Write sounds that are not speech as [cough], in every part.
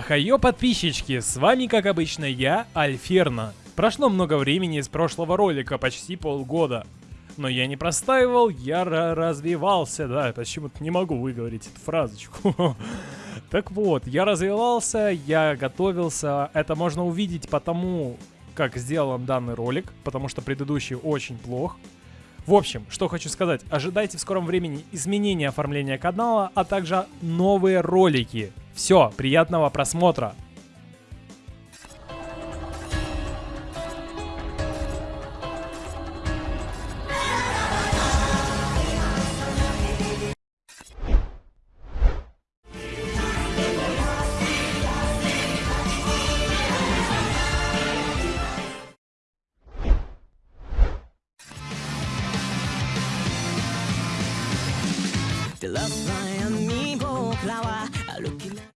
Хайо, подписчики, с вами, как обычно, я, Альферна. Прошло много времени с прошлого ролика, почти полгода. Но я не простаивал, я развивался, да, почему-то не могу выговорить эту фразочку. [laughs] Так вот, я развивался, я готовился, это можно увидеть потому, как сделан данный ролик, потому что предыдущий очень плох. В общем, что хочу сказать, ожидайте в скором времени изменения оформления канала, а также новые ролики. Все, приятного просмотра! The love my amiibo flower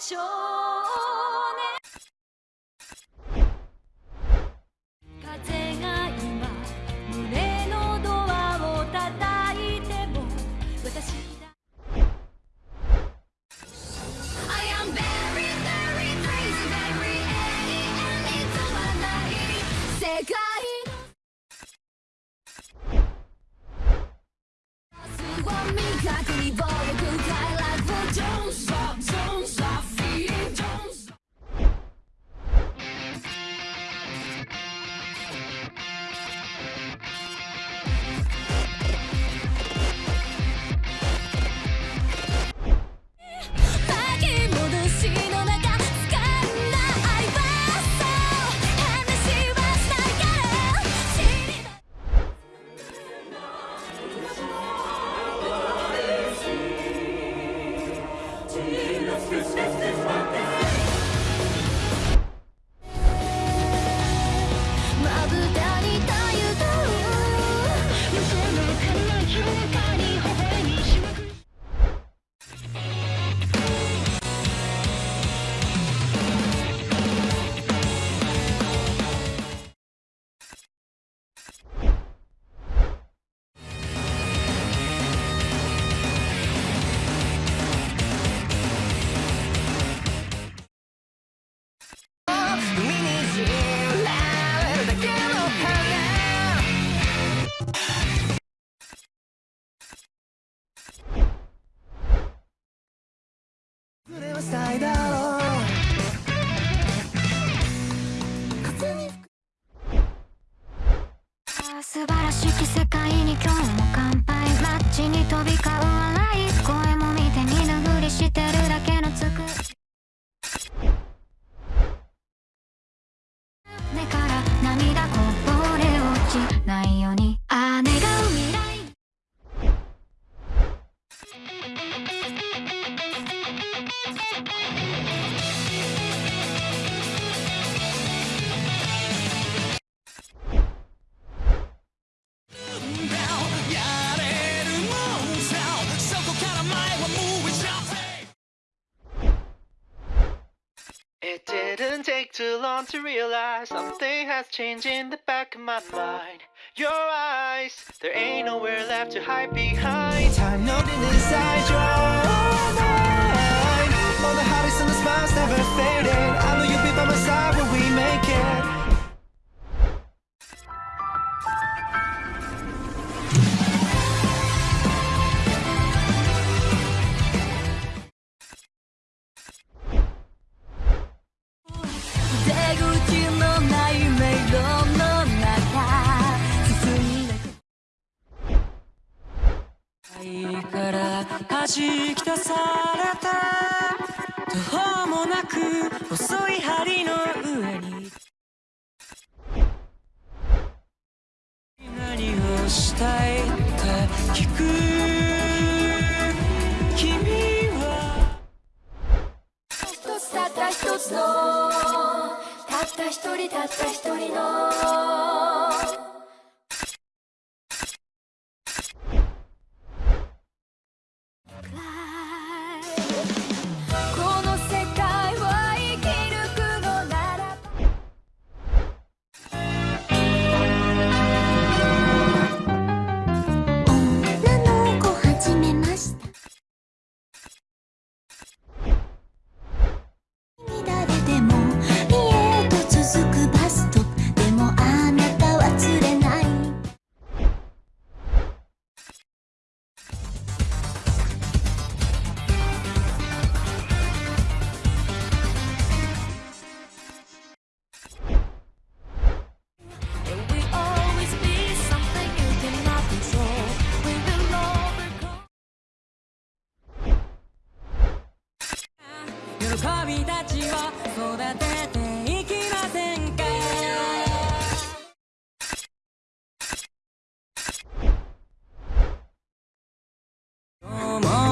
Show. Christmas. on to realize something has changed in the back of my mind. Your eyes, there ain't nowhere left to hide behind. Time noted inside your mind. All the hobbies and the smiles never faded. しい北さ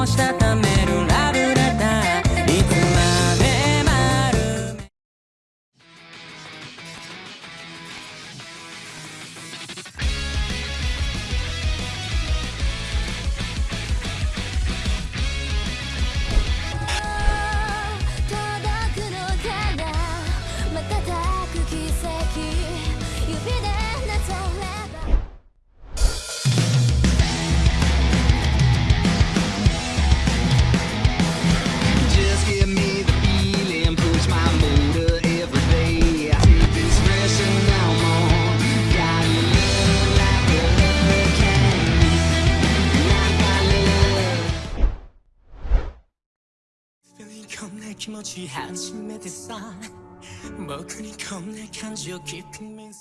constatamente. 하지 않지 내 대사 뭐 그니 겁내 간지 깊은 민수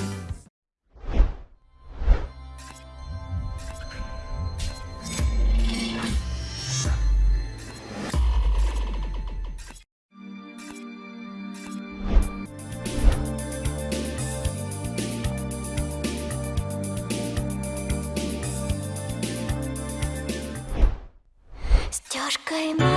time